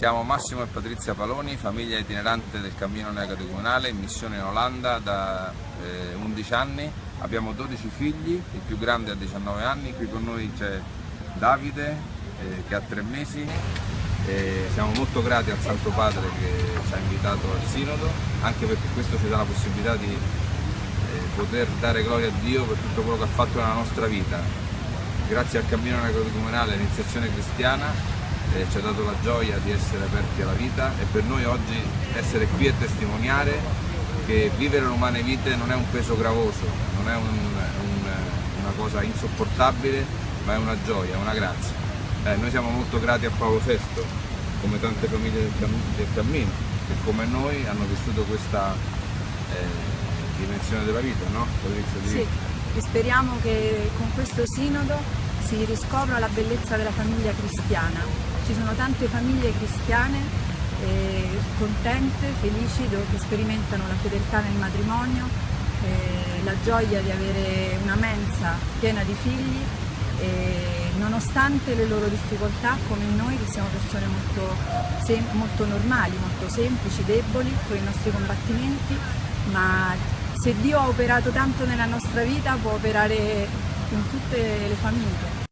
Siamo Massimo e Patrizia Paloni, famiglia itinerante del cammino neocatecumenale in missione in Olanda da eh, 11 anni. Abbiamo 12 figli, il più grande ha 19 anni, qui con noi c'è Davide eh, che ha 3 mesi. E siamo molto grati al Santo Padre che ci ha invitato al Sinodo, anche perché questo ci dà la possibilità di eh, poter dare gloria a Dio per tutto quello che ha fatto nella nostra vita. Grazie al cammino neocatecumenale, all'iniziazione cristiana, eh, ci ha dato la gioia di essere aperti alla vita e per noi oggi essere qui e testimoniare che vivere l'umane vite non è un peso gravoso, non è un, un, una cosa insopportabile, ma è una gioia, una grazia. Eh, noi siamo molto grati a Paolo VI, come tante famiglie del, cam del cammino, che come noi hanno vissuto questa eh, dimensione della vita, no? Sì, e speriamo che con questo sinodo si riscopra la bellezza della famiglia cristiana ci sono tante famiglie cristiane eh, contente, felici, che sperimentano la fedeltà nel matrimonio, eh, la gioia di avere una mensa piena di figli e nonostante le loro difficoltà come noi che siamo persone molto, molto normali, molto semplici, deboli con i nostri combattimenti, ma se Dio ha operato tanto nella nostra vita può operare in tutte le famiglie.